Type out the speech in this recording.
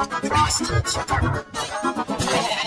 Frost teacher.